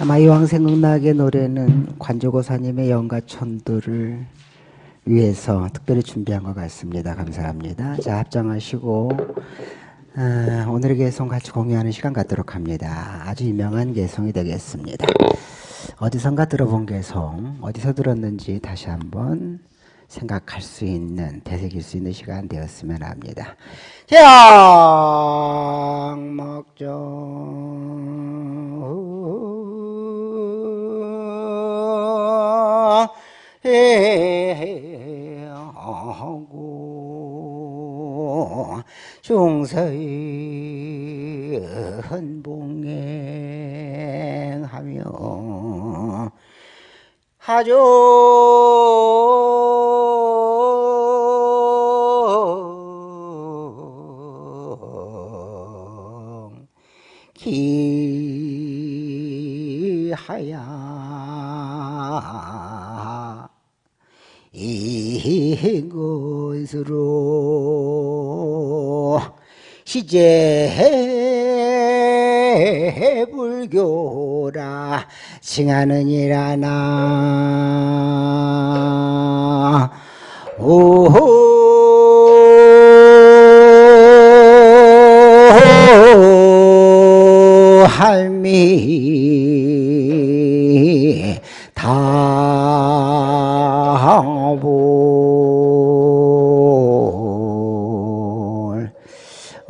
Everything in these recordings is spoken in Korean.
아마 이왕 생각나게 노래는 관조고사님의 영가천도를 위해서 특별히 준비한 것 같습니다. 감사합니다. 자, 합장하시고 어, 오늘의 개성 같이 공유하는 시간 갖도록 합니다. 아주 유명한 개성이 되겠습니다. 어디선가 들어본 개성, 어디서 들었는지 다시 한번 생각할 수 있는, 되새길 수 있는 시간 되었으면 합니다. 장막정 하고 중서의 헌봉행하며 하죠. 기하야 이것으로 시제 불교라 칭하느니라나. 오 할미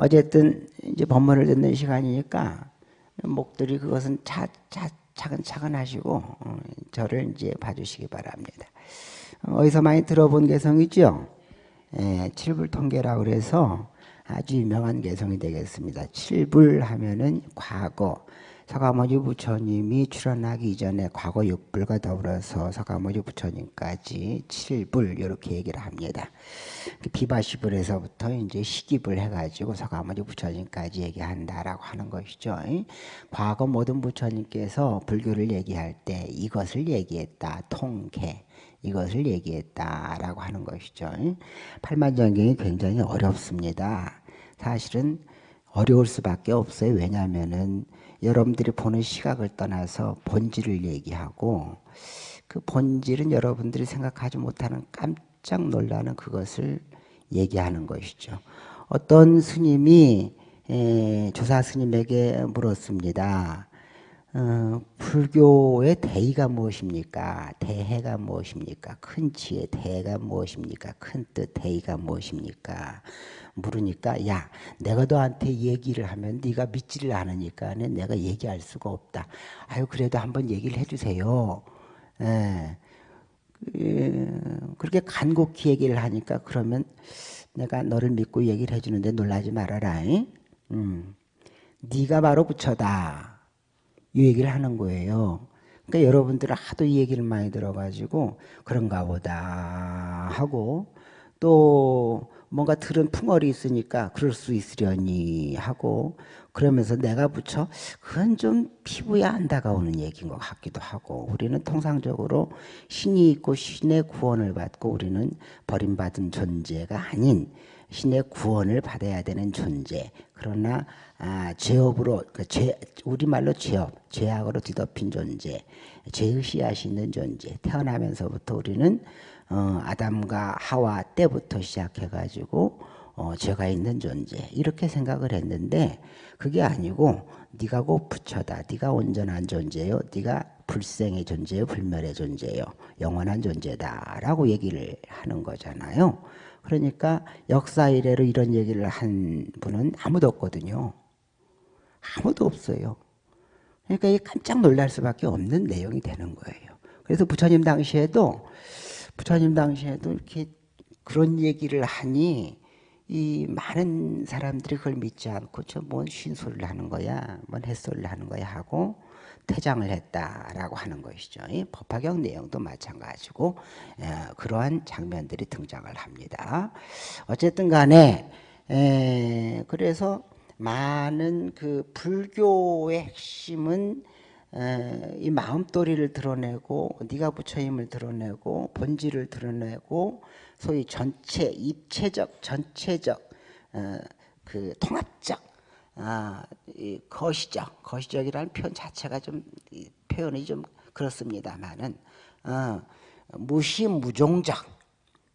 어쨌든 이제 법문을 듣는 시간이니까 목들이 그것은 차, 차, 차근차근 하시고 어, 저를 이제 봐주시기 바랍니다. 어디서 많이 들어본 개성이죠? 예, 칠불통계라 그래서 아주 유명한 개성이 되겠습니다. 칠불 하면은 과거 서가모니 부처님이 출연하기 이전에 과거 육불과 더불어서 서가모니 부처님까지 칠불 이렇게 얘기를 합니다. 비바시불에서부터 이제 시기불 해가지고 서가모니 부처님까지 얘기한다라고 하는 것이죠. 과거 모든 부처님께서 불교를 얘기할 때 이것을 얘기했다. 통계. 이것을 얘기했다라고 하는 것이죠. 팔만정경이 굉장히 어렵습니다. 사실은 어려울 수밖에 없어요. 왜냐하면은 여러분들이 보는 시각을 떠나서 본질을 얘기하고 그 본질은 여러분들이 생각하지 못하는 깜짝 놀라는 그것을 얘기하는 것이죠. 어떤 스님이 조사 스님에게 물었습니다. 어, 불교의 대의가 무엇입니까? 대해가 무엇입니까? 큰 지혜 대해가 무엇입니까? 큰 뜻 대의가 무엇입니까? 물으니까 야 내가 너한테 얘기를 하면 네가 믿지를 않으니까 내가 얘기할 수가 없다. 아유 그래도 한번 얘기를 해주세요. 예. 그렇게 간곡히 얘기를 하니까 그러면 내가 너를 믿고 얘기를 해주는데 놀라지 말아라. 음. 네가 바로 부처다. 이 얘기를 하는 거예요. 그러니까 여러분들은 하도 이 얘기를 많이 들어가지고 그런가 보다 하고 또 뭔가 들은 풍월이 있으니까 그럴 수 있으려니 하고 그러면서 내가 붙여 그건 좀 피부에 안 다가오는 얘기인 것 같기도 하고 우리는 통상적으로 신이 있고 신의 구원을 받고 우리는 버림받은 존재가 아닌 신의 구원을 받아야 되는 존재 그러나 아, 죄업으로 그 죄, 우리말로 죄업 죄악으로 뒤덮인 존재 죄의 씨앗이 있는 존재 태어나면서부터 우리는 어, 아담과 하와 때부터 시작해가지고 어, 죄가 있는 존재 이렇게 생각을 했는데 그게 아니고 네가 곧 부처다. 네가 온전한 존재요. 네가 불생의 존재요. 불멸의 존재요. 영원한 존재다라고 얘기를 하는 거잖아요. 그러니까 역사 이래로 이런 얘기를 한 분은 아무도 없거든요. 아무도 없어요. 그러니까 깜짝 놀랄 수밖에 없는 내용이 되는 거예요. 그래서 부처님 당시에도 부처님 당시에도 이렇게 그런 얘기를 하니 이 많은 사람들이 그걸 믿지 않고 저뭔 쉰소리를 하는 거야, 뭔 햇소리를 하는 거야 하고 퇴장을 했다라고 하는 것이죠. 이 법화경 내용도 마찬가지고 에, 그러한 장면들이 등장을 합니다. 어쨌든 간에 에, 그래서 많은 그 불교의 핵심은 이 마음도리를 드러내고 네가 부처임을 드러내고 본질을 드러내고 소위 전체 입체적 전체적 어, 그 통합적 아, 거시적, 거시적이라는 표현 자체가 좀 표현이 좀 그렇습니다만은 어, 무시무종적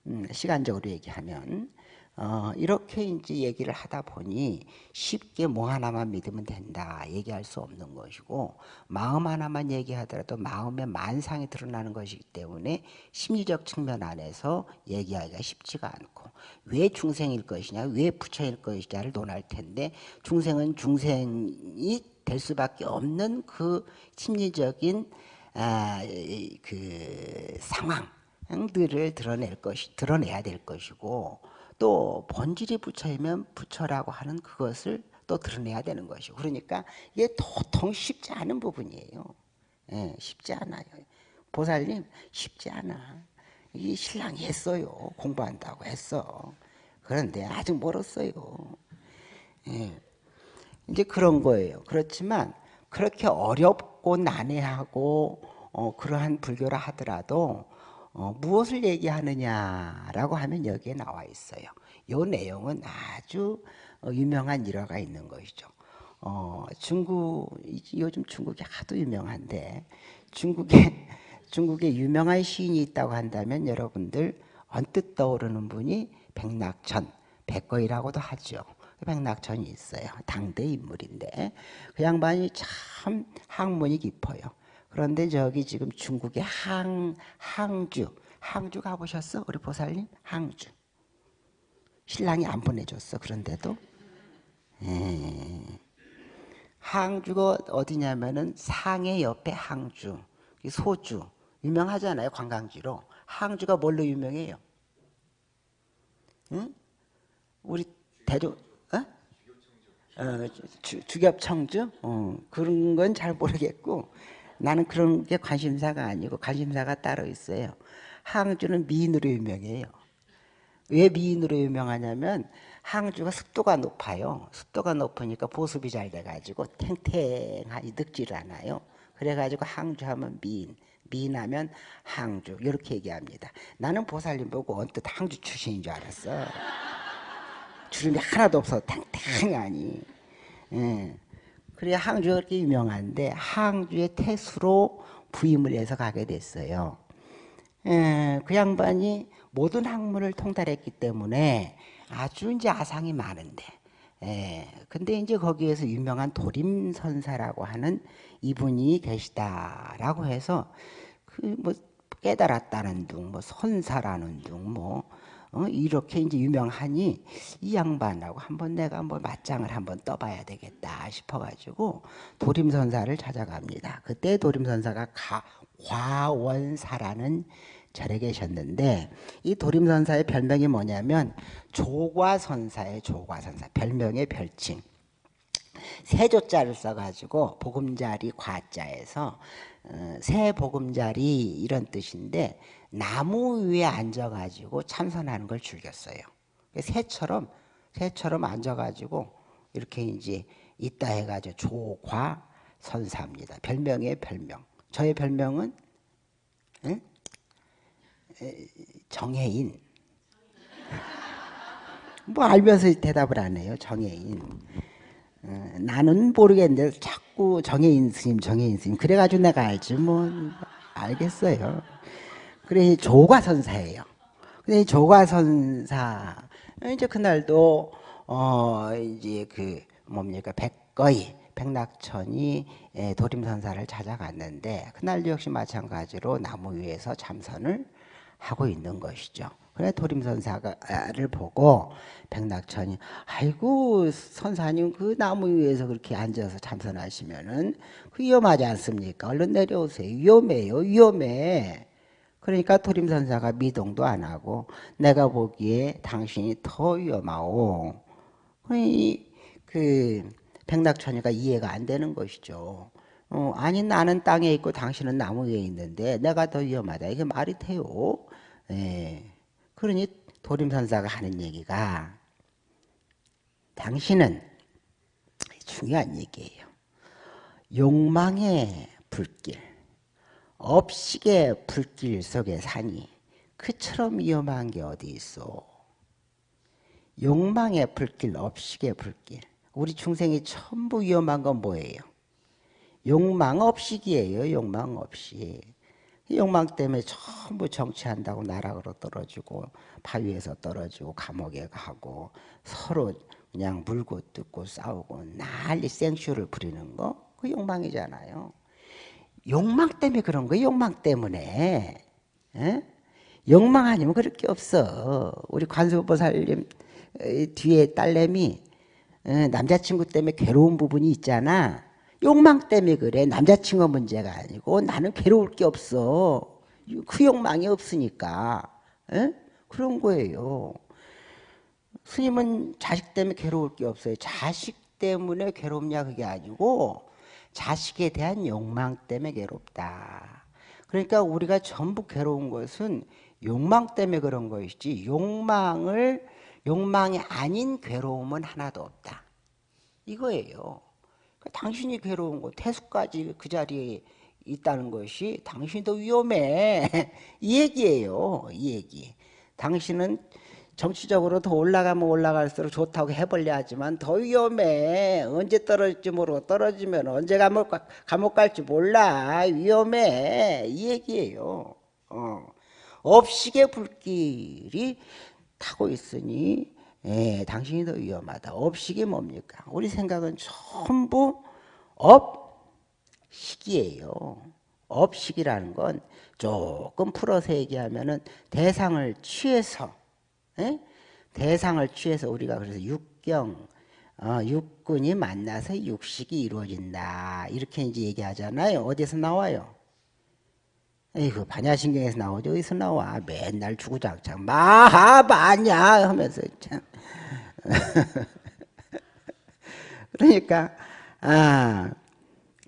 음, 시간적으로 얘기하면 어, 이렇게 이제 얘기를 하다 보니 쉽게 뭐 하나만 믿으면 된다 얘기할 수 없는 것이고 마음 하나만 얘기하더라도 마음의 만상이 드러나는 것이기 때문에 심리적 측면 안에서 얘기하기가 쉽지가 않고 왜 중생일 것이냐 왜 부처일 것이냐를 논할 텐데 중생은 중생이 될 수밖에 없는 그 심리적인 아, 그 상황들을 드러낼 것이 드러내야 될 것이고 또 본질이 부처이면 부처라고 하는 그것을 또 드러내야 되는 것이고 그러니까 이게 도통 쉽지 않은 부분이에요. 예, 쉽지 않아요. 보살님 쉽지 않아. 이 신랑이 했어요. 공부한다고 했어. 그런데 아직 멀었어요. 예. 이제 그런 거예요. 그렇지만 그렇게 어렵고 난해하고 어, 그러한 불교라 하더라도 어, 무엇을 얘기하느냐라고 하면 여기에 나와 있어요. 이 내용은 아주 어, 유명한 일화가 있는 것이죠. 어, 중국 요즘 중국이 하도 유명한데 중국에 중국에 유명한 시인이 있다고 한다면 여러분들 언뜻 떠오르는 분이 백낙천, 백거이라고도 하죠. 백낙천이 있어요. 당대 인물인데 그 양반이 참 학문이 깊어요. 그런데 저기 지금 중국의 항, 항주, 항주 가보셨어? 우리 보살님? 항주. 신랑이 안 보내줬어. 그런데도. 에 예. 항주가 어디냐면은 상해 옆에 항주, 소주. 유명하잖아요. 관광지로. 항주가 뭘로 유명해요? 응? 우리 대조, 어? 어, 주, 겹청주 어, 그런 건 잘 모르겠고 나는 그런 게 관심사가 아니고 관심사가 따로 있어요. 항주는 미인으로 유명해요. 왜 미인으로 유명하냐면 항주가 습도가 높아요. 습도가 높으니까 보습이 잘 돼가지고 탱탱하니 늙지를 않아요. 그래가지고 항주하면 미인, 미인하면 항주 이렇게 얘기합니다. 나는 보살님 보고 언뜻 항주 출신인 줄 알았어. 주름이 하나도 없어 탱탱하니. 예. 그래 항주가 그렇게 유명한데 항주의 태수로 부임을 해서 가게 됐어요. 에, 그 양반이 모든 학문을 통달했기 때문에 아주 이제 아상이 많은데, 에, 근데 이제 거기에서 유명한 도림선사라고 하는 이분이 계시다라고 해서 그 뭐 깨달았다는 둥, 뭐 선사라는 둥, 뭐 어, 이렇게 이제 유명하니 이 양반하고 한번 내가 뭐 맞짱을 한번 떠봐야 되겠다 싶어가지고 도림선사를 찾아갑니다. 그때 도림선사가 가, 과원사라는 절에 계셨는데 이 도림선사의 별명이 뭐냐면 조과선사의 조과선사 별명의 별칭 세조자를 써가지고 보금자리 과자에서 어, 새 보금자리 이런 뜻인데 나무 위에 앉아가지고 참선하는 걸 즐겼어요. 새처럼 새처럼 앉아가지고 이렇게 이제 있다 해가지고 조과 선사입니다. 별명의 별명. 저의 별명은 응? 정혜인. 뭐 알면서 대답을 안 해요. 정혜인. 어, 나는 모르겠는데 자꾸 정혜인 스님, 정혜인 스님. 그래가지고 내가 알지 뭐 알겠어요. 그래 조과선사예요. 근데 조과선사 이제 그날도 어 이제 그 뭡니까 백거이 백낙천이 예, 도림선사를 찾아갔는데 그날도 역시 마찬가지로 나무 위에서 참선을 하고 있는 것이죠. 그래 도림선사를 보고 백낙천이 아이고 선사님 그 나무 위에서 그렇게 앉아서 참선하시면은 그 위험하지 않습니까? 얼른 내려오세요. 위험해요. 위험해. 그러니까 도림선사가 미동도 안 하고 내가 보기에 당신이 더 위험하오. 그 백낙천이가 이해가 안 되는 것이죠. 어, 아니 나는 땅에 있고 당신은 나무 위에 있는데 내가 더 위험하다. 이게 말이 돼요. 예. 그러니 도림선사가 하는 얘기가 당신은 중요한 얘기예요. 욕망의 불길. 업식의 불길 속에 사니 그처럼 위험한 게 어디 있어? 욕망의 불길, 업식의 불길. 우리 중생이 전부 위험한 건 뭐예요? 욕망 없이기예요. 욕망 없이. 욕망 때문에 전부 정치한다고 나락으로 떨어지고 바위에서 떨어지고 감옥에 가고 서로 그냥 물고 뜯고 싸우고 난리 생쇼를 부리는 거 그 욕망이잖아요. 욕망 때문에 그런 거 욕망 때문에 에? 욕망 아니면 그럴 게 없어. 우리 관세보살님 뒤에 딸내미 남자친구 때문에 괴로운 부분이 있잖아. 욕망 때문에 그래. 남자친구 문제가 아니고 나는 괴로울 게 없어. 그 욕망이 없으니까. 에? 그런 거예요. 스님은 자식 때문에 괴로울 게 없어요. 자식 때문에 괴롭냐 그게 아니고 자식에 대한 욕망 때문에 괴롭다. 그러니까 우리가 전부 괴로운 것은 욕망 때문에 그런 것이지 욕망을 욕망이 아닌 괴로움은 하나도 없다. 이거예요. 그러니까 당신이 괴로운 거 태수까지 그 자리에 있다는 것이 당신도 위험해. 이 얘기예요. 이 얘기. 당신은 정치적으로 더 올라가면 올라갈수록 좋다고 해볼려 하지만 더 위험해. 언제 떨어질지 모르고 떨어지면 언제 감옥, 감옥 갈지 몰라. 위험해. 이 얘기예요. 어. 업식의 불길이 타고 있으니 예, 당신이 더 위험하다. 업식이 뭡니까? 우리 생각은 전부 업식이에요. 업식이라는 건 조금 풀어서 얘기하면 은 대상을 취해서 에? 대상을 취해서 우리가 그래서 육경 어, 육군이 만나서 육식이 이루어진다 이렇게 이제 얘기하잖아요. 어디서 나와요? 에이그 반야신경에서 나오죠. 어디서 나와? 맨날 주구장창 마하바냐 하면서 참. 그러니까 아.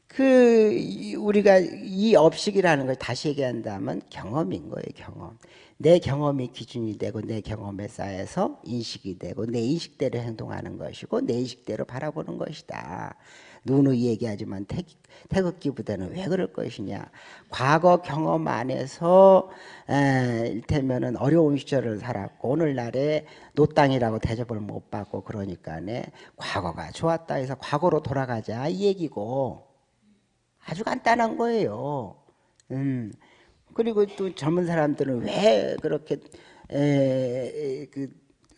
그 우리가 이 업식이라는 걸 다시 얘기한다면 경험인 거예요, 경험. 내 경험이 기준이 되고 내 경험에 쌓여서 인식이 되고 내 인식대로 행동하는 것이고 내 인식대로 바라보는 것이다. 누누이 얘기하지만 태, 태극기부대는 왜 그럴 것이냐. 과거 경험 안에서 에, 일테면은 어려운 시절을 살았고 오늘날에 노땅이라고 대접을 못 받고 그러니까네 과거가 좋았다 해서 과거로 돌아가자 이 얘기고 아주 간단한 거예요. 음. 그리고 또 젊은 사람들은 왜 그렇게 에, 그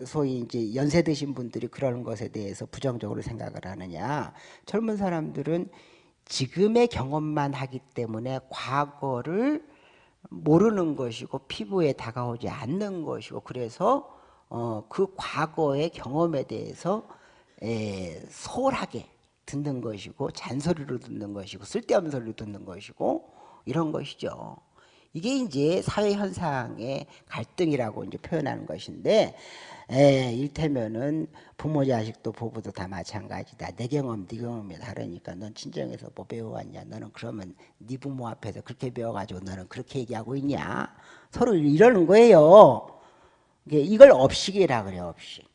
소위 이제 연세 드신 분들이 그러는 것에 대해서 부정적으로 생각을 하느냐. 젊은 사람들은 지금의 경험만 하기 때문에 과거를 모르는 것이고 피부에 다가오지 않는 것이고 그래서 어, 그 과거의 경험에 대해서 에, 소홀하게 듣는 것이고 잔소리로 듣는 것이고 쓸데없는 소리로 듣는 것이고 이런 것이죠. 이게 이제 사회 현상의 갈등이라고 이제 표현하는 것인데 에, 일테면은 부모 자식도 부부도 다 마찬가지다. 내 경험, 네 경험이 다르니까 넌 친정에서 뭐 배워왔냐? 너는 그러면 네 부모 앞에서 그렇게 배워가지고 너는 그렇게 얘기하고 있냐? 서로 이러는 거예요. 이걸 업식이라 그래 업식.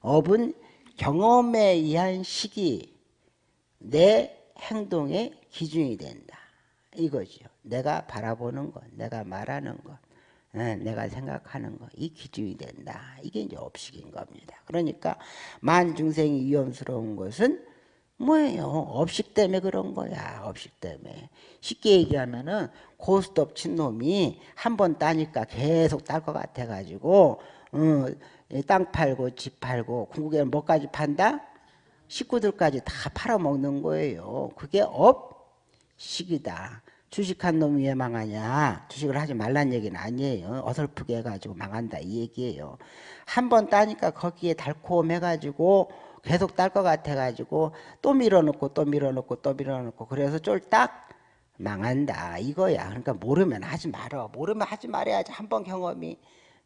업은 경험에 의한 식이 내 행동의 기준이 된다. 이거죠. 내가 바라보는 것, 내가 말하는 것, 예, 내가 생각하는 것, 이 기준이 된다. 이게 이제 업식인 겁니다. 그러니까 만중생이 위험스러운 것은 뭐예요? 업식 때문에 그런 거야. 업식 때문에. 쉽게 얘기하면은 고스톱 친 놈이 한 번 따니까 계속 딸 것 같아가지고 어, 땅 팔고 집 팔고 궁극에는 뭐까지 판다? 식구들까지 다 팔아먹는 거예요. 그게 업식이다. 주식한 놈이 왜 망하냐? 주식을 하지 말란 얘기는 아니에요. 어설프게 해가지고 망한다 이 얘기예요. 한 번 따니까 거기에 달콤해가지고 계속 딸 것 같아가지고 또 밀어넣고 또 밀어넣고 또 밀어넣고 그래서 쫄딱 망한다 이거야. 그러니까 모르면 하지 말어. 모르면 하지 말아야지. 한 번 경험이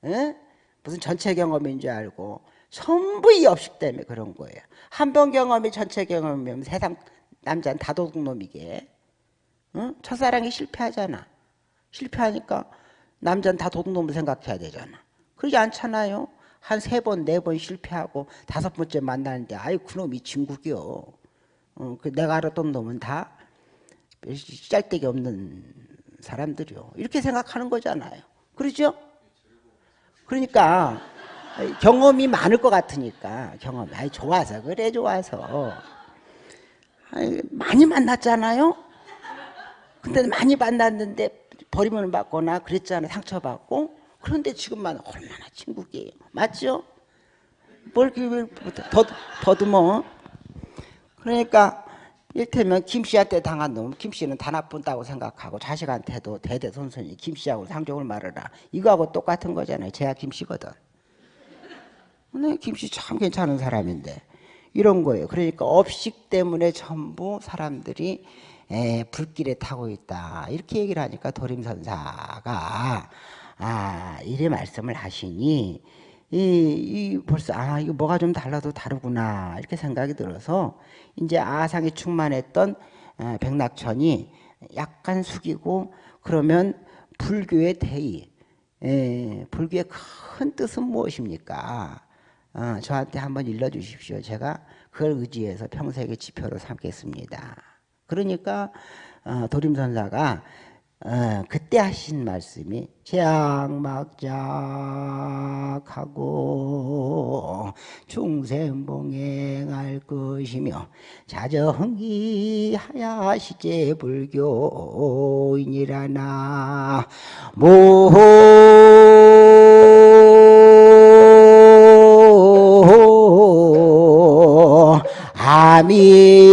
응? 무슨 전체 경험인 줄 알고. 전부 이 업식 때문에 그런 거예요. 한 번 경험이 전체 경험이면 세상 남자는 다도둑놈이게 응? 첫사랑이 실패하잖아. 실패하니까 남자는 다 도둑놈을 생각해야 되잖아. 그러지 않잖아요. 한 세 번, 네 번 실패하고 다섯 번째 만나는데 아이 그놈이 진국이요. 어, 그 내가 알았던 놈은 다 짤데기 없는 사람들이요. 이렇게 생각하는 거잖아요. 그러죠? 그러니까 경험이 많을 것 같으니까 경험이 아니 좋아서 그래 좋아서 아니, 많이 만났잖아요. 근데 많이 만났는데 버리면 받거나 그랬잖아 상처받고. 그런데 지금만 얼마나 친구게요. 맞죠? 뭘 더, 더듬어. 그러니까 일테면 김씨한테 당한 놈 김씨는 다 나쁜다고 생각하고 자식한테도 대대손손이 김씨하고 상종을 말하라. 이거하고 똑같은 거잖아요. 제가 김씨거든. 네, 김씨 참 괜찮은 사람인데 이런 거예요. 그러니까 업식 때문에 전부 사람들이 에, 불길에 타고 있다 이렇게 얘기를 하니까 도림선사가 아 이래 말씀을 하시니 이, 이 벌써 아 이거 뭐가 좀 달라도 다르구나 이렇게 생각이 들어서 이제 아상이 충만했던 어, 백낙천이 약간 숙이고 그러면 불교의 대의 에, 불교의 큰 뜻은 무엇입니까? 어, 저한테 한번 일러주십시오. 제가 그걸 의지해서 평생의 지표로 삼겠습니다. 그러니까 어, 도림선사가 어, 그때 하신 말씀이 제악막작하고 중생봉행할 것이며 자정기하야시제 불교인이라나 모 아미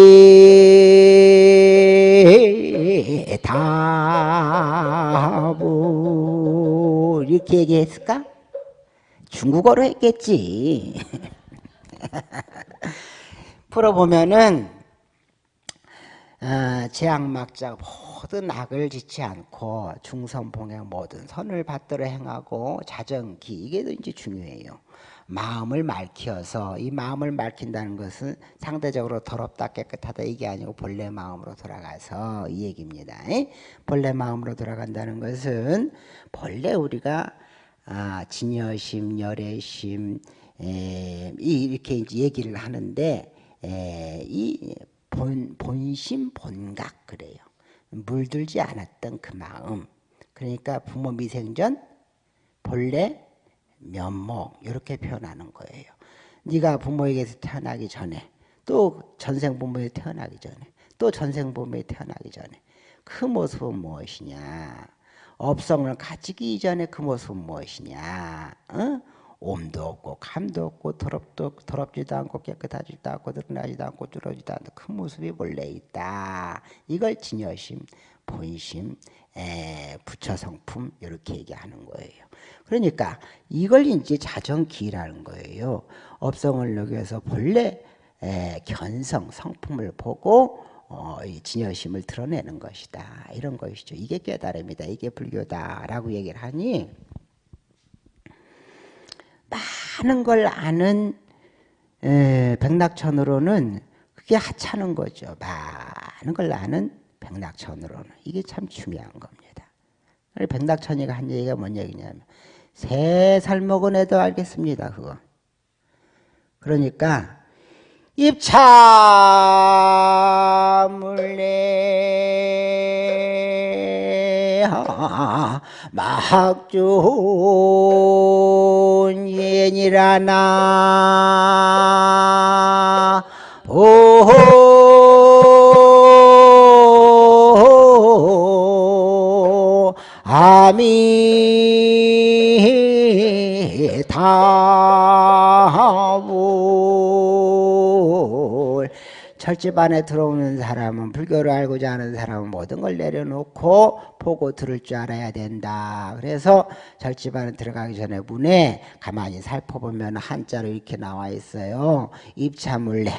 이렇게 얘기했을까? 중국어로 했겠지. 풀어보면은 어, 제악막자 모든 악을 짓지 않고 중선봉행 모든 선을 받들어 행하고 자정기 이게 더 이제 중요해요. 마음을 맑혀서 이 마음을 맑힌다는 것은 상대적으로 더럽다 깨끗하다 이게 아니고 본래 마음으로 돌아가서 이 얘기입니다. 본래 마음으로 돌아간다는 것은 본래 우리가 아, 진여심, 열애심 에, 이렇게 이제 얘기를 하는데 에, 이 본, 본심, 본각 그래요. 물들지 않았던 그 마음. 그러니까 부모 미생전 본래 면목 이렇게 표현하는 거예요. 네가 부모에게서 태어나기 전에 또 전생 부모에 태어나기 전에 또 전생 부모에 태어나기 전에 그 모습은 무엇이냐? 업성을 가지기 이전에 그 모습은 무엇이냐? 어? 옴도 없고 감도 없고 더럽도 더럽지도 않고 깨끗하지도 않고 드러나지도 않고 줄어지도 않고 그 모습이 원래 있다. 이걸 진여심, 본심, 에, 부처 성품 이렇게 얘기하는 거예요. 그러니까 이걸 이제 자정기라는 거예요. 업성을 여기서 본래 에, 견성, 성품을 보고 어, 이 진여심을 드러내는 것이다. 이런 것이죠. 이게 깨달음이다. 이게 불교다라고 얘기를 하니 많은 걸 아는 에, 백낙천으로는 그게 하찮은 거죠. 많은 걸 아는 백낙천으로는 이게 참 중요한 겁니다. 백낙천이가 한 얘기가 뭔 얘기냐면 세 살 먹은 애도 알겠습니다. 그거. 그러니까 입참을내 막존 예니라나 오 아미타불 철집 안에 들어오는 사람은 불교를 알고자 하는 사람은 모든 걸 내려놓고 보고 들을 줄 알아야 된다. 그래서 절집 안에 들어가기 전에 문에 가만히 살펴보면 한자로 이렇게 나와 있어요. 입차물래.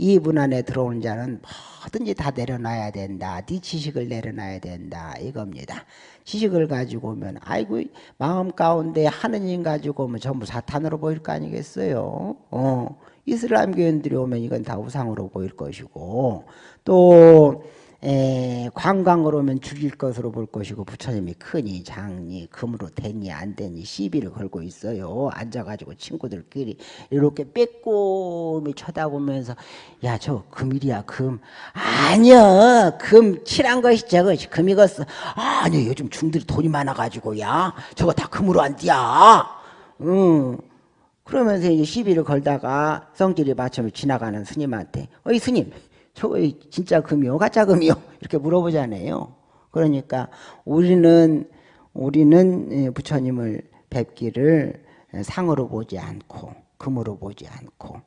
이문 안에 들어오는 자는 뭐든지 다 내려놔야 된다. 네 지식을 내려놔야 된다. 이겁니다. 지식을 가지고 오면 아이고 마음 가운데 하느님 가지고 오면 전부 사탄으로 보일 거 아니겠어요. 어. 이슬람 교인들이 오면 이건 다 우상으로 보일 것이고 또 에, 관광으로 오면 죽일 것으로 볼 것이고 부처님이 크니 작니 금으로 되니 안 되니 시비를 걸고 있어요. 앉아가지고 친구들끼리 이렇게 빼꼼히 쳐다보면서 야 저 금일이야 금 아니야 금 칠한 것이 저것이 금이겠어 아니 요즘 중들이 돈이 많아가지고 야 저거 다 금으로 안 띠야 응. 그러면서 이제 시비를 걸다가 성질이 맞춰면 지나가는 스님한테 어이 스님 저거 진짜 금이요 가짜 금이요 이렇게 물어보잖아요. 그러니까 우리는 우리는 예, 부처님을 뵙기를 상으로 보지 않고 금으로 보지 않고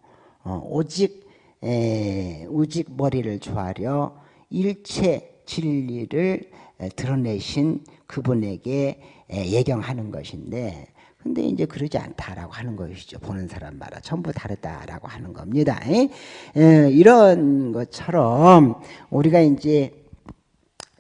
어, 오직 에, 오직 머리를 조아려 일체 진리를 드러내신 그분에게 예경하는 것인데 근데 이제 그러지 않다라고 하는 것이죠. 보는 사람마다 전부 다르다라고 하는 겁니다. 에, 이런 것처럼 우리가 이제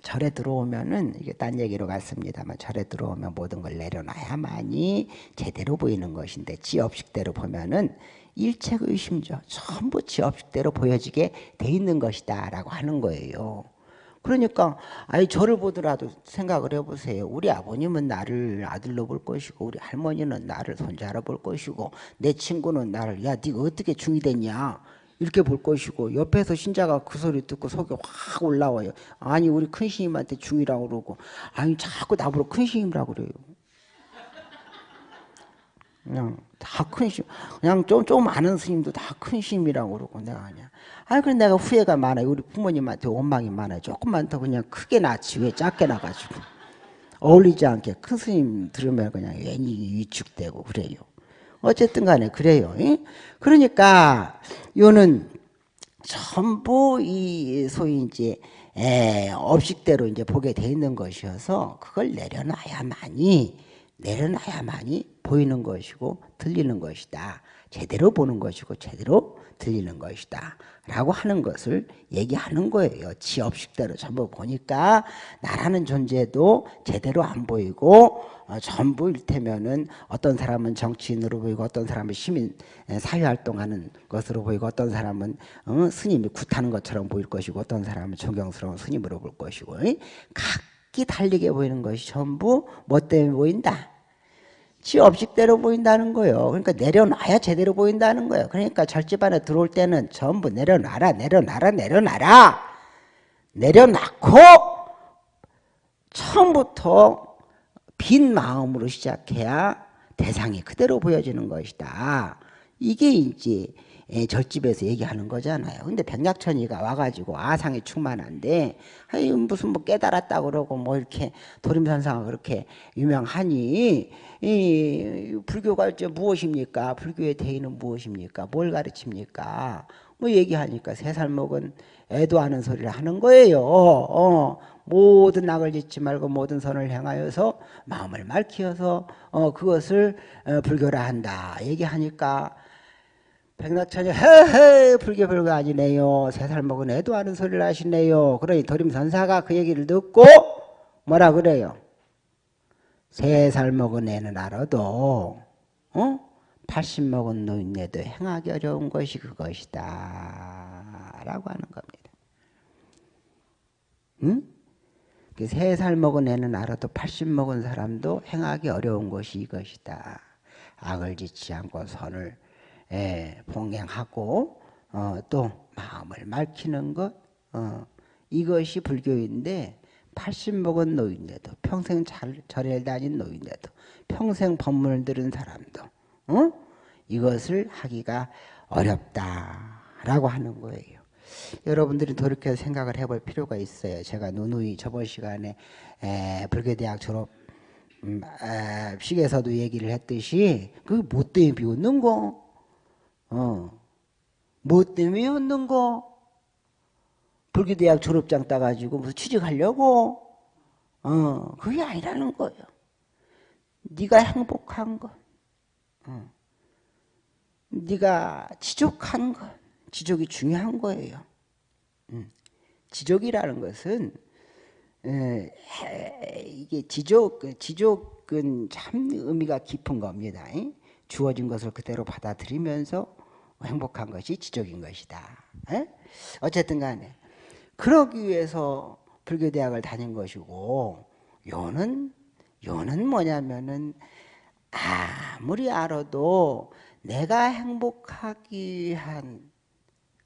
절에 들어오면은 이게 딴 얘기로 갔습니다만 절에 들어오면 모든 걸 내려놔야만이 제대로 보이는 것인데 지업식대로 보면은 일체 의심죠. 전부 지업식대로 보여지게 돼 있는 것이다라고 하는 거예요. 그러니까 아니 저를 보더라도 생각을 해보세요. 우리 아버님은 나를 아들로 볼 것이고 우리 할머니는 나를 손자로 볼 것이고 내 친구는 나를 야 네가 어떻게 중이 됐냐 이렇게 볼 것이고 옆에서 신자가 그 소리 듣고 속이 확 올라와요. 아니 우리 큰 스님한테 중이라고 그러고 아니 자꾸 나보고 큰 스님이라고 그래요. 그냥 다 큰 심, 그냥 좀, 좀 아는 스님도 다 큰 심이라고 그러고 내가 그냥. 아, 그래 내가 후회가 많아요. 우리 부모님한테 원망이 많아요. 조금만 더 그냥 크게 낳지 왜 작게 나가지고. 어울리지 않게 큰 스님 들으면 그냥 괜히 위축되고 그래요. 어쨌든 간에 그래요. 그러니까 요는 전부 이 소위 이제 에, 업식대로 이제 보게 돼 있는 것이어서 그걸 내려놔야만이 내려놔야만이 보이는 것이고 들리는 것이다. 제대로 보는 것이고 제대로 들리는 것이다. 라고 하는 것을 얘기하는 거예요. 지업식대로 전부 보니까 나라는 존재도 제대로 안 보이고 어, 전부 일테면은 어떤 사람은 정치인으로 보이고 어떤 사람은 시민 사회활동하는 것으로 보이고 어떤 사람은 어, 스님이 굿하는 것처럼 보일 것이고 어떤 사람은 존경스러운 스님으로 볼 것이고 각 기 달리게 보이는 것이 전부 뭐 때문에 보인다? 지 업식대로 보인다는 거예요. 그러니까 내려놔야 제대로 보인다는 거예요. 그러니까 절집 안에 들어올 때는 전부 내려놔라, 내려놔라, 내려놔라. 내려놓고 처음부터 빈 마음으로 시작해야 대상이 그대로 보여지는 것이다. 이게 이제 예, 절집에서 얘기하는 거잖아요. 근데 백약천이가 와가지고 아상이 충만한데 아니 무슨 뭐 깨달았다 그러고 뭐 이렇게 도림선상가 그렇게 유명하니 이 불교가 이제 무엇입니까? 불교의 대의는 무엇입니까? 뭘 가르칩니까? 뭐 얘기하니까 세 살 먹은 애도 하는 소리를 하는 거예요. 어, 모든 낙을 짓지 말고 모든 선을 향하여서 마음을 맑히어서 어, 그것을 어, 불교라 한다. 얘기하니까 백낙천이 헤헤 별거 아니네요. 세 살 먹은 애도 하는 소리를 하시네요. 그러니 도림선사가 그 얘기를 듣고 뭐라 그래요? 세 살 먹은 애는 알아도 어? 80 먹은 노인네도 행하기 어려운 것이 그것이다 라고 하는 겁니다. 응? 그 세살 먹은 애는 알아도 80 먹은 사람도 행하기 어려운 것이 이것이다. 악을 짓지 않고 선을 예, 봉행하고 어, 또 마음을 맑히는 것 어, 이것이 불교인데 80 먹은 노인데도 평생 잘, 절에 다닌 노인데도 평생 법문을 들은 사람도 어? 이것을 하기가 어렵다라고 하는 거예요. 여러분들이 돌이켜 생각을 해볼 필요가 있어요. 제가 누누이 저번 시간에 에, 불교대학 졸업 음, 에, 식에서도 얘기를 했듯이 그게 뭐 때문에 비웃는 거? 어. 뭐 때문에 웃는 거? 불교대학 졸업장 따가지고 무슨 취직하려고? 어, 그게 아니라는 거예요. 네가 행복한 것, 어. 네가 지족한 것, 지족이 중요한 거예요. 음. 지족이라는 것은 에, 이게 지족, 그 지족은 참 의미가 깊은 겁니다. 주어진 것을 그대로 받아들이면서 행복한 것이 지적인 것이다. 에? 어쨌든 간에 그러기 위해서 불교대학을 다닌 것이고 요는 요는 뭐냐면은 아무리 알아도 내가 행복하기 위한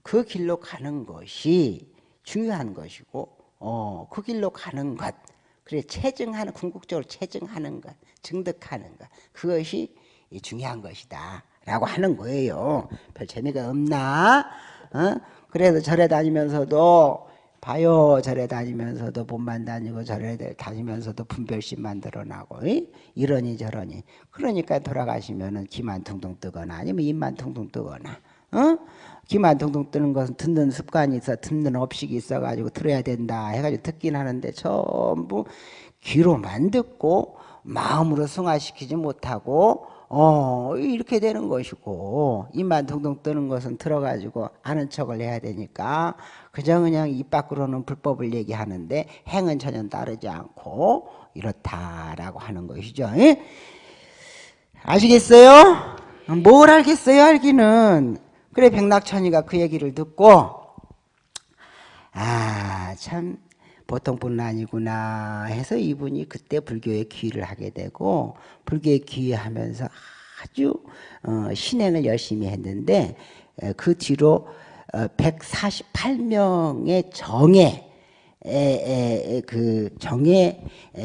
그 길로 가는 것이 중요한 것이고 어, 그 길로 가는 것 그래 체증하는 궁극적으로 체증하는 것 증득하는 것 그것이 중요한 것이다 라고 하는 거예요. 별 재미가 없나? 어? 그래서 절에 다니면서도 봐요. 절에 다니면서도 몸만 다니고 절에 다니면서도 분별심 만들어나고 이? 이러니 저러니 그러니까 돌아가시면은 기만 퉁퉁 뜨거나 아니면 입만 퉁퉁 뜨거나 어? 기만 퉁퉁 뜨는 것은 듣는 습관이 있어 듣는 업식이 있어가지고 들어야 된다 해가지고 듣긴 하는데 전부 귀로만 듣고 마음으로 승화시키지 못하고 어 이렇게 되는 것이고 입만 둥둥 뜨는 것은 들어가지고 아는 척을 해야 되니까 그저 그냥 입 밖으로는 불법을 얘기하는데 행은 전혀 따르지 않고 이렇다라고 하는 것이죠. 예? 아시겠어요? 뭘 알겠어요 알기는 그래 백낙천이가 그 얘기를 듣고 아 참 보통 분은 아니구나 해서 이분이 그때 불교에 귀를 하게 되고 불교에 귀하면서 아주 어, 신행을 열심히 했는데 그 뒤로 148명의 어, 정에 에, 에, 그 정예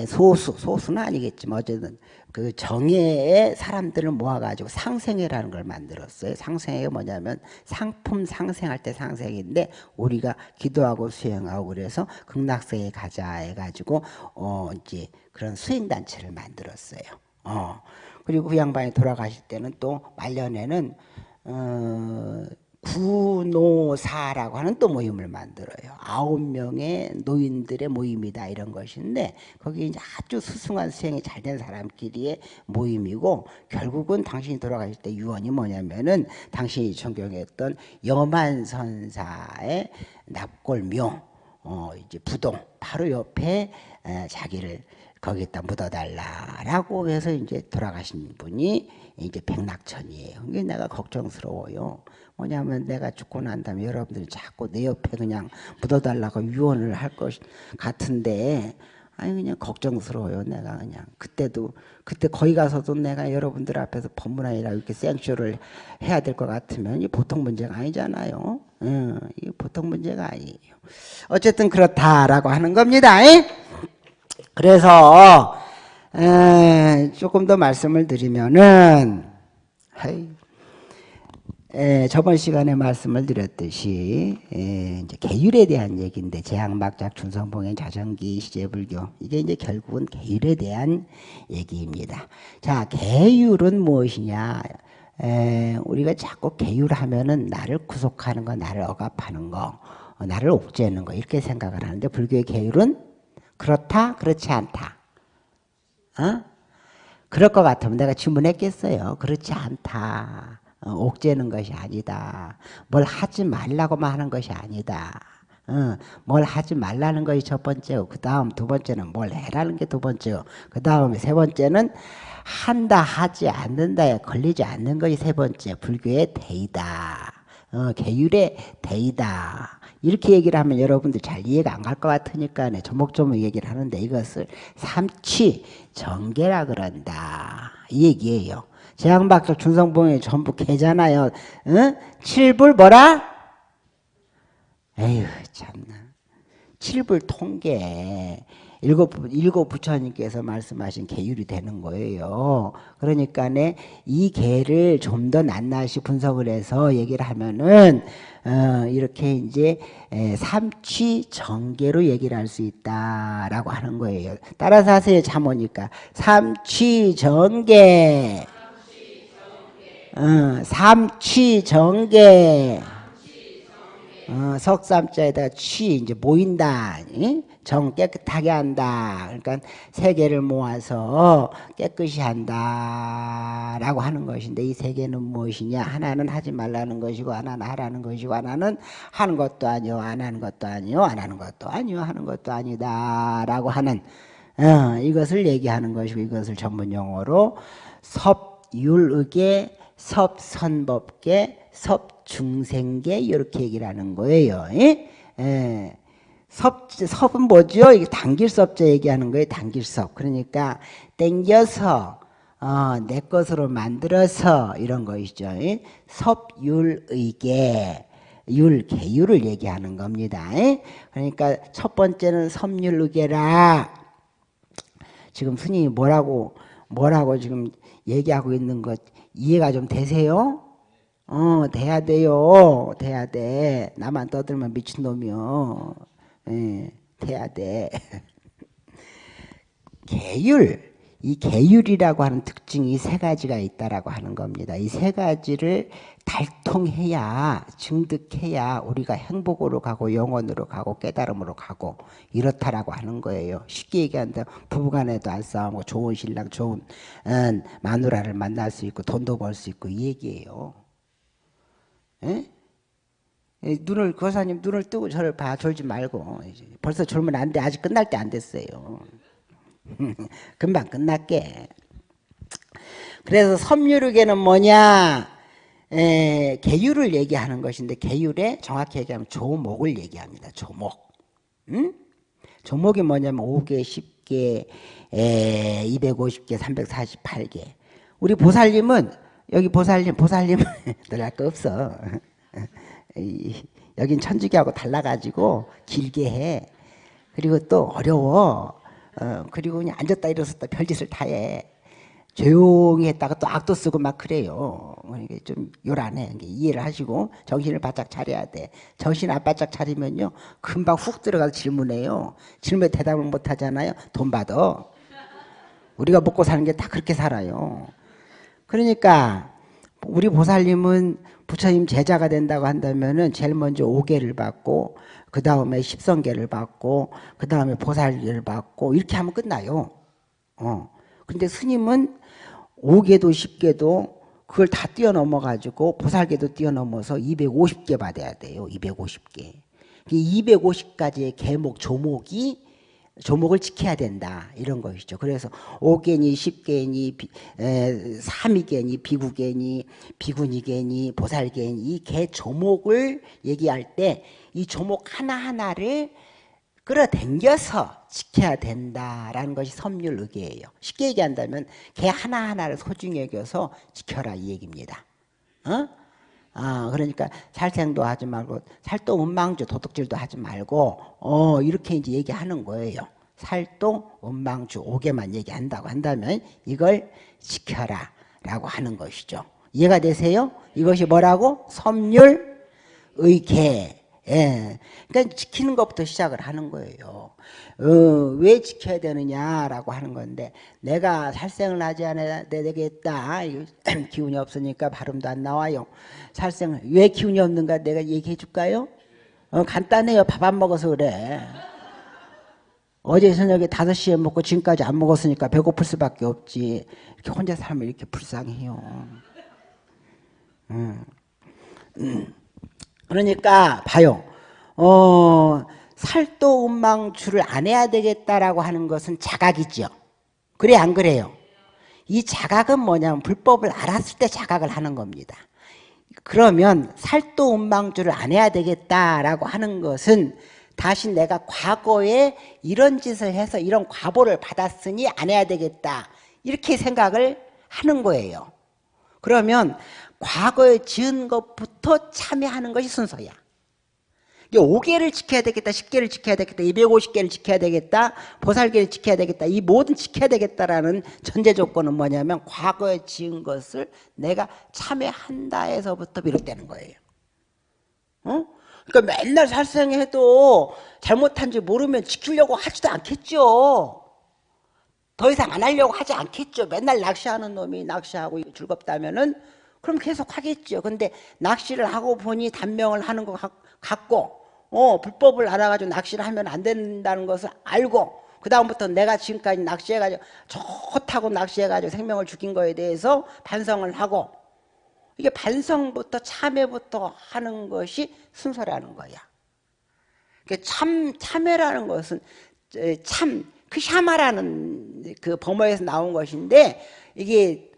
소수 소수는 아니겠지만 어쨌든 그 정예의 사람들을 모아가지고 상생회라는 걸 만들었어요. 상생회가 뭐냐면 상품 상생할 때 상생인데 우리가 기도하고 수행하고 그래서 극락세에 가자 해가지고 어 이제 그런 수행 단체를 만들었어요. 어 그리고 그 양반이 돌아가실 때는 또 말년에는 어 구노사라고 하는 또 모임을 만들어요. 아홉 명의 노인들의 모임이다 이런 것인데 거기 이제 아주 수승한 수행이 잘 된 사람끼리의 모임이고 결국은 당신이 돌아가실 때 유언이 뭐냐면은 당신이 존경했던 여만선사의 납골묘 어 이제 부동 바로 옆에 에, 자기를 거기다 묻어달라라고 해서 이제 돌아가신 분이 이제 백낙천이에요. 그게 내가 걱정스러워요. 뭐냐면 내가 죽고 난 다음에 여러분들이 자꾸 내 옆에 그냥 묻어달라고 유언을 할 것 같은데 아니 그냥 걱정스러워요. 내가 그냥 그때도 그때 거기 가서도 내가 여러분들 앞에서 법문아니라 이렇게 생쇼를 해야 될 것 같으면 이 보통 문제가 아니잖아요. 응, 이 보통 문제가 아니에요. 어쨌든 그렇다라고 하는 겁니다. 그래서 에, 조금 더 말씀을 드리면은 하이, 에, 저번 시간에 말씀을 드렸듯이 에, 이제 계율에 대한 얘기인데 재앙막작 준성봉행 자전기 시제불교 이게 이제 결국은 계율에 대한 얘기입니다. 자 계율은 무엇이냐? 에, 우리가 자꾸 계율하면은 나를 구속하는 거, 나를 억압하는 거, 어, 나를 옥죄는 거 이렇게 생각을 하는데 불교의 계율은 그렇다, 그렇지 않다. 어? 그럴 것 같으면 내가 질문했겠어요. 그렇지 않다. 어, 옥죄는 것이 아니다. 뭘 하지 말라고만 하는 것이 아니다. 어, 뭘 하지 말라는 것이 첫 번째고 그 다음 두 번째는 뭘 해라는 게 두 번째고 그 다음에 세 번째는 한다 하지 않는다에 걸리지 않는 것이 세 번째 불교의 대이다. 어, 계율의 대이다. 이렇게 얘기를 하면 여러분들 잘 이해가 안 갈 것 같으니까 네, 조목조목 얘기를 하는데 이것을 삼치 정계라 그런다. 이 얘기예요. 재앙박적 준성봉이 전부 개잖아요. 응? 칠불 뭐라? 에휴 참나. 칠불 통계. 일곱, 일곱 부처님께서 말씀하신 계율이 되는 거예요. 그러니까 이 계를 좀 더 낱낱이 분석을 해서 얘기를 하면은 어, 이렇게 이제 삼취 정계로 얘기를 할 수 있다라고 하는 거예요. 따라서 하세요. 잠 오니까 삼취 정계. 어, 삼취 정계. 어, 석삼자에다가 취 이제 모인다. 응? 정 깨끗하게 한다. 그러니까 세 개를 모아서 깨끗이 한다라고 하는 것인데 이세 개는 무엇이냐? 하나는 하지 말라는 것이고 하나는 하라는 것이고 하나는 하는 것도 아니요, 안 하는 것도 아니요, 안 하는 것도 아니요, 하는 것도 아니다라고 하는 어, 이것을 얘기하는 것이고 이것을 전문 용어로 섭 율의계, 섭선법계, 섭중생계 이렇게 얘기를 하는 거예요. 예? 예. 섭, 섭은 뭐죠? 이게 단길섭자 얘기하는 거예요. 단길섭. 그러니까 땡겨서 어, 내 것으로 만들어서 이런 것이죠. 예? 섭율의계 율, 계율을 얘기하는 겁니다. 예? 그러니까 첫 번째는 섭율의계라 지금 스님이 뭐라고 뭐라고 지금 얘기하고 있는 것 이해가 좀 되세요? 어, 돼야 돼요. 돼야 돼. 나만 떠들면 미친놈이요. 예, 돼야 돼. 계율. 이 계율이라고 하는 특징이 세 가지가 있다라고 하는 겁니다. 이 세 가지를 달통해야 증득해야 우리가 행복으로 가고 영원으로 가고 깨달음으로 가고 이렇다라고 하는 거예요. 쉽게 얘기한다 부부간에도 안 싸우고 좋은 신랑 좋은 음, 마누라를 만날 수 있고 돈도 벌 수 있고 이 얘기예요. 에? 눈을 거사님 눈을 뜨고 저를 봐 졸지 말고 벌써 졸면 안 돼. 아직 끝날 때 안 됐어요. 금방 끝날게. 그래서 섬유르계는 뭐냐? 에, 계율을 얘기하는 것인데 계율에 정확히 얘기하면 조목을 얘기합니다. 조목. 응? 조목이 뭐냐면 5개, 10개, 에, 250개, 348개. 우리 보살님은 여기 보살님, 보살님은 늘할 거 없어. 여긴 천주교하고 달라가지고 길게 해. 그리고 또 어려워. 어, 그리고 그냥 앉았다 일어섰다 별짓을 다 해. 조용히 했다가 또 악도 쓰고 막 그래요. 그러니까 좀 요란해. 이해를 하시고 정신을 바짝 차려야 돼. 정신 안 바짝 차리면요. 금방 훅 들어가서 질문해요. 질문에 대답을 못 하잖아요. 돈 받아. 우리가 먹고 사는 게 다 그렇게 살아요. 그러니까 우리 보살님은 부처님 제자가 된다고 한다면은 제일 먼저 오계를 받고 그 다음에 십성계를 받고 그 다음에 보살계를 받고 이렇게 하면 끝나요. 어. 근데 스님은 오계도 십계도 그걸 다 뛰어넘어 가지고 보살계도 뛰어넘어서 250개 받아야 돼요. 250개. 250가지의 계목 조목이 조목을 지켜야 된다 이런 것이죠. 그래서 오개니, 십개니, 삼이개니, 비구개니, 비구니개니, 보살개니 이 개 조목을 얘기할 때 이 조목 하나 하나를 끌어당겨서 지켜야 된다라는 것이 섬율의계예요. 쉽게 얘기한다면 개 하나 하나를 소중히 여겨서 지켜라 이 얘기입니다. 어? 아, 그러니까 살생도 하지 말고 살도 은망주 도둑질도 하지 말고 어 이렇게 이제 얘기하는 거예요. 살도 은망주 오개만 얘기한다고 한다면 이걸 지켜라 라고 하는 것이죠. 이해가 되세요? 이것이 뭐라고? 섬율 의계 예. 그러니까 지키는 것부터 시작을 하는 거예요. 어, 왜 지켜야 되느냐라고 하는 건데 내가 살생을 하지 않아야 되겠다. 기운이 없으니까 발음도 안 나와요. 살생을 왜 기운이 없는가 내가 얘기해 줄까요? 어, 간단해요. 밥 안 먹어서 그래. 어제 저녁에 5시에 먹고 지금까지 안 먹었으니까 배고플 수밖에 없지. 이렇게 혼자 살면 이렇게 불쌍해요. 음. 음. 그러니까 봐요. 어, 살도 운망주를 안 해야 되겠다라고 하는 것은 자각이죠. 그래 안 그래요? 이 자각은 뭐냐면 불법을 알았을 때 자각을 하는 겁니다. 그러면 살도 운망주를 안 해야 되겠다라고 하는 것은 다시 내가 과거에 이런 짓을 해서 이런 과보를 받았으니 안 해야 되겠다 이렇게 생각을 하는 거예요. 그러면 과거에 지은 것부터 참여하는 것이 순서야. 5개를 지켜야 되겠다, 10개를 지켜야 되겠다, 250개를 지켜야 되겠다, 보살개를 지켜야 되겠다, 이 모든 지켜야 되겠다라는 전제 조건은 뭐냐면 과거에 지은 것을 내가 참여한다 에서부터 비롯되는 거예요. 어? 그러니까 맨날 살생해도 잘못한지 모르면 지키려고 하지도 않겠죠. 더 이상 안 하려고 하지 않겠죠. 맨날 낚시하는 놈이 낚시하고 즐겁다면은 그럼 계속 하겠죠. 근데 낚시를 하고 보니 단명을 하는 것 같고 어, 불법을 알아가지고 낚시를 하면 안 된다는 것을 알고 그 다음부터 내가 지금까지 낚시해가지고 좋다고 낚시해가지고 생명을 죽인 거에 대해서 반성을 하고 이게 반성부터 참회부터 하는 것이 순서라는 거야. 참 참회라는 것은 참 크샤마라는 그 범어에서 나온 것인데 이게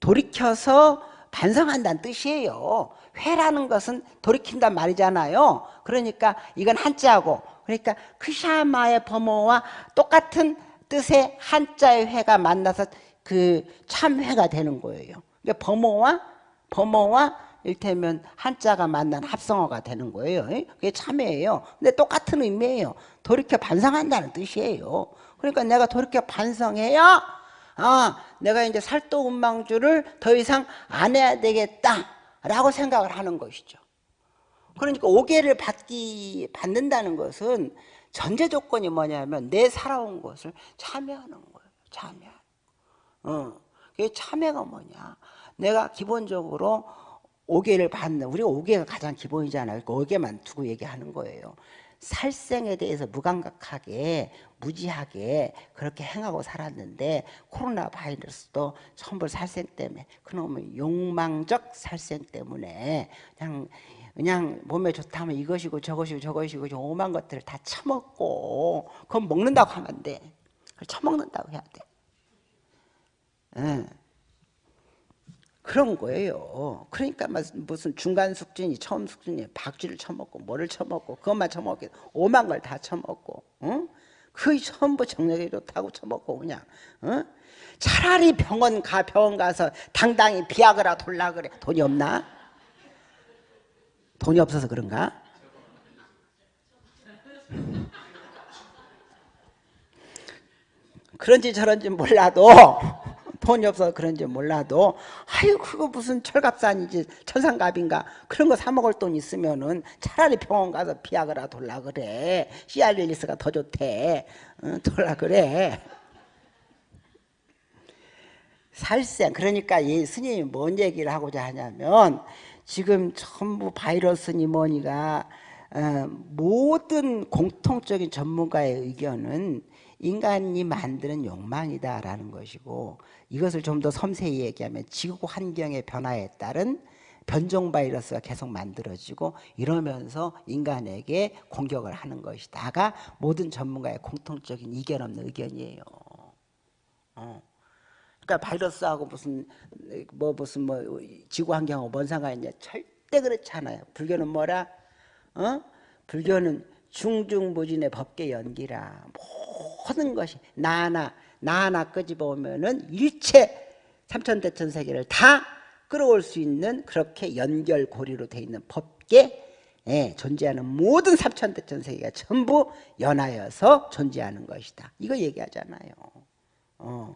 돌이켜서 반성한다는 뜻이에요. 회라는 것은 돌이킨단 말이잖아요. 그러니까 이건 한자고 그러니까 크샤마의 범어와 똑같은 뜻의 한자의 회가 만나서 그 참회가 되는 거예요. 그러니까 범어와 범어와 일테면 한자가 만난 합성어가 되는 거예요. 그게 참회예요. 근데 똑같은 의미예요. 돌이켜 반성한다는 뜻이에요. 그러니까 내가 돌이켜 반성해야 아 내가 이제 살도 운망주를 더 이상 안 해야 되겠다라고 생각을 하는 것이죠. 그러니까 오개를 받기 받는다는 것은 전제 조건이 뭐냐면 내 살아온 것을 참여하는 거예요. 참여. 어. 그 참여가 뭐냐? 내가 기본적으로 오개를 받는 우리가 오개가 가장 기본이잖아요. 그 오개만 두고 얘기하는 거예요. 살생에 대해서 무감각하게 무지하게 그렇게 행하고 살았는데 코로나 바이러스도 천불 살생 때문에 그놈의 욕망적 살생 때문에 그냥 그냥 몸에 좋다면 이것이고 저것이고 저것이고 오만 것들을 다 처먹고 그건 먹는다고 하면 안 돼. 그걸 처먹는다고 해야 돼. 예. 그런 거예요. 그러니까 무슨 중간 숙진이 처음 숙진이 박쥐를 처먹고 뭐를 처먹고 그것만 처먹게 오만 걸 다 처먹고 응? 그게 전부 정력이 좋다고 처먹고 그냥 응? 차라리 병원 가 병원 가서 당당히 비아그라 돌라 그래 돈이 없나? 돈이 없어서 그런가? 그런지 저런지 몰라도 돈이 없어서 그런지 몰라도 아유 그거 무슨 철갑산이지 천상갑인가? 그런 거 사 먹을 돈 있으면은 차라리 병원 가서 비아그라 돌라 그래. 시알릴리스가 더 좋대. 응, 돌라 그래. 살생 그러니까 이 스님이 뭔 얘기를 하고자 하냐면 지금 전부 바이러스니 뭐니가 어, 모든 공통적인 전문가의 의견은 인간이 만드는 욕망이다라는 것이고 이것을 좀 더 섬세히 얘기하면 지구 환경의 변화에 따른 변종 바이러스가 계속 만들어지고 이러면서 인간에게 공격을 하는 것이다가 모든 전문가의 공통적인 이견 없는 의견이에요. 어. 그러니까 바이러스하고 무슨 뭐 무슨 뭐 지구 환경하고 뭔 상관이 있냐? 절대 그렇지 않아요. 불교는 뭐라? 어? 불교는 중중무진의 법계 연기라. 모든 것이 나나 나나 끄집어 오면은 일체 삼천대천 세계를 다 끌어올 수 있는 그렇게 연결고리로 돼 있는 법계 예, 존재하는 모든 삼천대천 세계가 전부 연하여서 존재하는 것이다. 이거 얘기하잖아요. 어.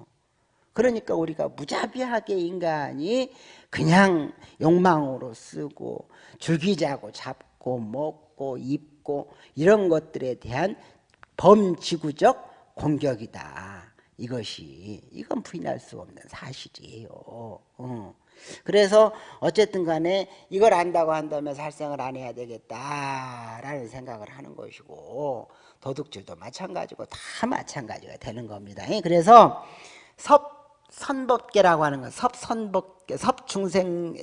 그러니까 우리가 무자비하게 인간이 그냥 욕망으로 쓰고 줄기자고 잡고 먹고 입고 이런 것들에 대한 범지구적 공격이다. 이것이 이건 부인할 수 없는 사실이에요. 어. 그래서 어쨌든 간에 이걸 안다고 한다면 살생을 안 해야 되겠다라는 생각을 하는 것이고 도둑질도 마찬가지고 다 마찬가지가 되는 겁니다. 그래서 섭 선법계라고 하는 건 섭선법계, 섭중생,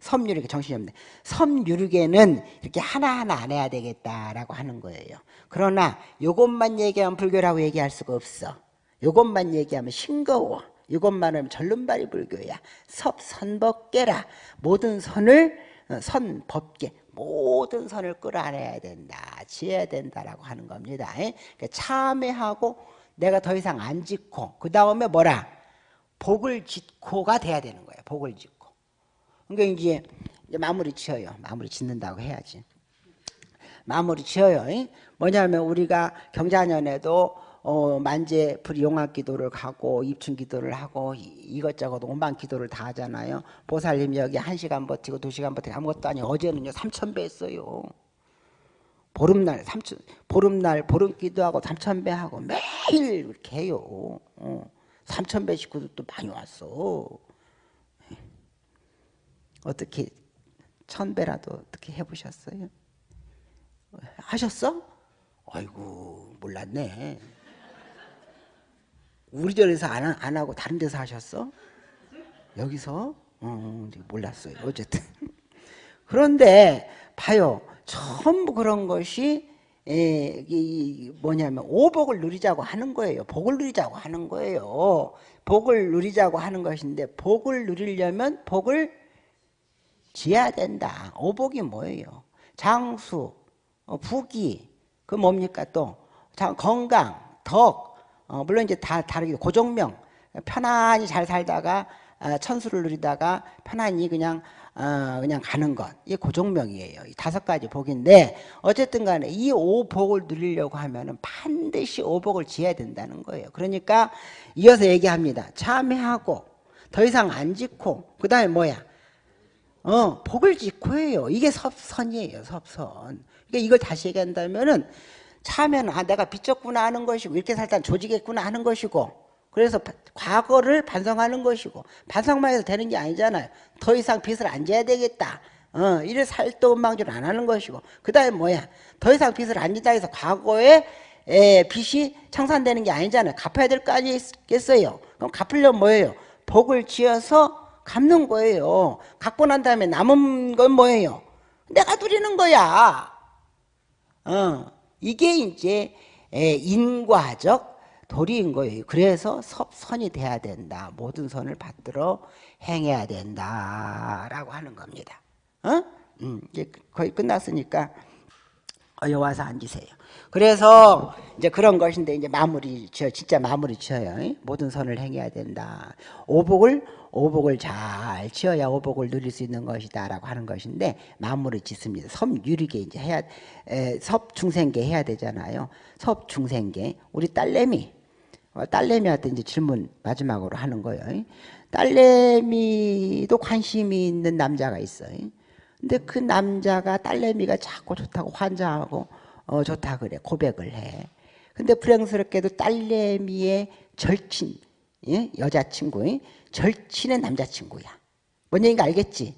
섭유르계 정신이 없네. 섭유르계는 이렇게 하나하나 안 해야 되겠다라고 하는 거예요. 그러나 이것만 얘기하면 불교라고 얘기할 수가 없어. 이것만 얘기하면 싱거워. 이것만 하면 절름발이 불교야. 섭선법계라. 모든 선을 어, 선법계 모든 선을 끌어안아야 된다. 지어야 된다라고 하는 겁니다. 그러니까 참회하고 내가 더 이상 안 짓고 그 다음에 뭐라? 복을 짓고가 돼야 되는 거예요. 복을 짓고. 그러니까 이제 마무리 지어요. 마무리 짓는다고 해야지. 마무리 지어요. 뭐냐면 우리가 경자년에도 어, 만재 불용학 기도를 가고 입춘 기도를 하고 이것저것 오만 기도를 다 하잖아요. 보살님 여기 한 시간 버티고 두 시간 버티고 아무것도 아니고 어제는요 삼천 배 했어요. 보름날 삼천 보름날 보름 기도하고 삼천 배 하고 매일 이렇게 해요. 어, 삼천 배 식구도 또 많이 왔어. 어떻게 천 배라도 어떻게 해보셨어요? 하셨어? 아이고 몰랐네. 우리 절에서 안, 안 하고 다른 데서 하셨어? 여기서? 어, 몰랐어요. 어쨌든. 그런데 봐요. 전부 그런 것이 에, 이, 뭐냐면 오복을 누리자고 하는 거예요. 복을 누리자고 하는 거예요. 복을 누리자고 하는 것인데 복을 누리려면 복을 지어야 된다. 오복이 뭐예요? 장수, 어, 부기, 그 뭡니까 또? 건강, 덕, 어, 물론 이제 다 다르게 고정명 편안히 잘 살다가 어, 천수를 누리다가 편안히 그냥 어, 그냥 가는 것 이게 고정명이에요. 이 다섯 가지 복인데 어쨌든 간에 이 오복을 누리려고 하면은 반드시 오복을 지어야 된다는 거예요. 그러니까 이어서 얘기합니다. 참회하고 더 이상 안 짓고 그 다음에 뭐야? 어 복을 짓고 해요. 이게 섭선이에요. 섭선. 그러니까 이걸 다시 얘기한다면 은 참회는 아 내가 빚졌구나 하는 것이고 이렇게 살다 조지겠구나 하는 것이고 그래서 바- 과거를 반성하는 것이고 반성만 해서 되는 게 아니잖아요. 더 이상 빚을 안 져야 되겠다. 어, 이래 살도망줄 안 하는 것이고. 그 다음에 뭐야? 더 이상 빚을 안 진다 해서 과거에 에, 빚이 청산되는 게 아니잖아요. 갚아야 될 거 아니겠어요? 그럼 갚으려면 뭐예요? 복을 지어서 갚는 거예요. 갚고 난 다음에 남은 건 뭐예요? 내가 누리는 거야. 어, 이게 이제 에, 인과적 도리인 거예요. 그래서 섭선이 돼야 된다. 모든 선을 받들어 행해야 된다라고 하는 겁니다. 어? 음, 이제 거의 끝났으니까 어여 와서 앉으세요. 그래서 이제 그런 것인데 이제 마무리 저 진짜 마무리 지어요. 이? 모든 선을 행해야 된다. 오복을 오복을 잘 지어야 오복을 누릴 수 있는 것이다라고 하는 것인데 마무리 짓습니다. 섬유리계 이제 해야 에, 섭중생계 해야 되잖아요. 섭중생계 우리 딸내미 어, 딸내미한테 이제 질문 마지막으로 하는 거예요. 이? 딸내미도 관심이 있는 남자가 있어요. 근데 그 남자가 딸내미가 자꾸 좋다고 환장하고 어 좋다 그래 고백을 해. 근데 불행스럽게도 딸내미의 절친 예? 여자친구 예? 절친의 남자친구야. 뭔 얘기인가 알겠지?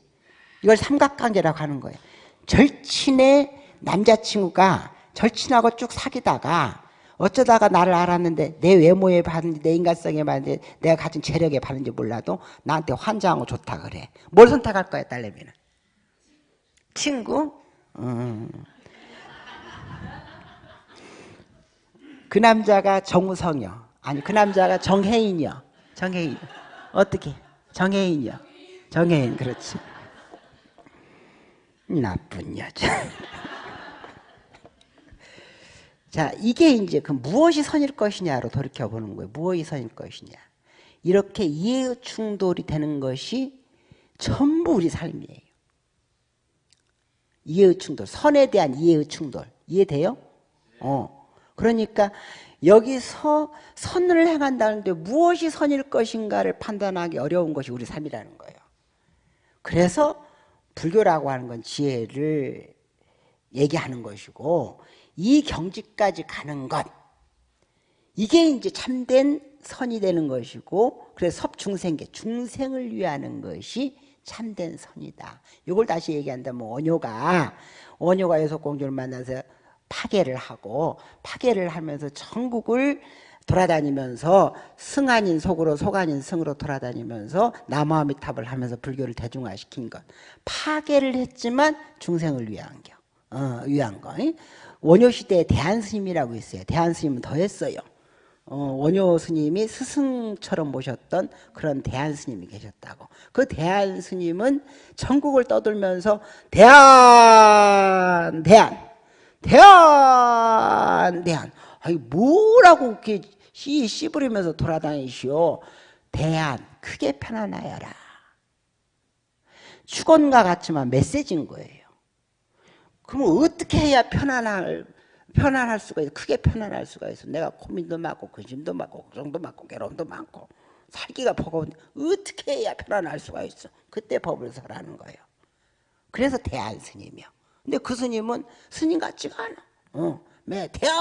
이걸 삼각관계라고 하는 거예요. 절친의 남자친구가 절친하고 쭉 사귀다가 어쩌다가 나를 알았는데 내 외모에 봤는지 내 인간성에 봤는지 내가 가진 재력에 봤는지 몰라도 나한테 환장하고 좋다 그래. 뭘 선택할 거야 딸내미는? 친구? 음. 그 남자가 정우성이요. 아니 그 남자가 정혜인이요. 정혜인. 어떻게? 정혜인이요. 정혜인 그렇지. 나쁜 여자. 자 이게 이제 그 무엇이 선일 것이냐로 돌이켜 보는 거예요. 무엇이 선일 것이냐. 이렇게 이해 충돌이 되는 것이 전부 우리 삶이에요. 이해의 충돌, 선에 대한 이해의 충돌. 이해돼요? 어. 그러니까 여기서 선을 행한다는데 무엇이 선일 것인가를 판단하기 어려운 것이 우리 삶이라는 거예요. 그래서 불교라고 하는 건 지혜를 얘기하는 것이고 이 경지까지 가는 것. 이게 이제 참된 선이 되는 것이고 그래서 섭중생계 중생을 위하는 것이 참된 선이다. 이걸 다시 얘기한다면 원효가 원효가 여섯 공주를 만나서 파괴를 하고 파괴를 하면서 전국을 돌아다니면서 승 아닌 속으로 속 아닌 승으로 돌아다니면서 남아미탑을 하면서 불교를 대중화시킨 것. 파괴를 했지만 중생을 위한 겨 어, 위한 거 원효 시대에 대한 스님이라고 있어요 대한 스님은 더 했어요 어, 원효 스님이 스승처럼 모셨던 그런 대한 스님이 계셨다고. 그 대한 스님은 전국을 떠돌면서 대한, 대한, 대한, 대한. 아니 뭐라고 이렇게 씨 씨부리면서 돌아다니시오. 대한, 크게 편안하여라. 축원과 같지만 메시지인 거예요. 그럼 어떻게 해야 편안할 편안할 수가 있어. 크게 편안할 수가 있어. 내가 고민도 많고 근심도 많고 걱정도 많고 괴로움도 많고 살기가 버거운데 어떻게 해야 편안할 수가 있어. 그때 법을 설하는 거예요. 그래서 대한 스님이요. 근데 그 스님은 스님 같지가 않아. 어, 매 대한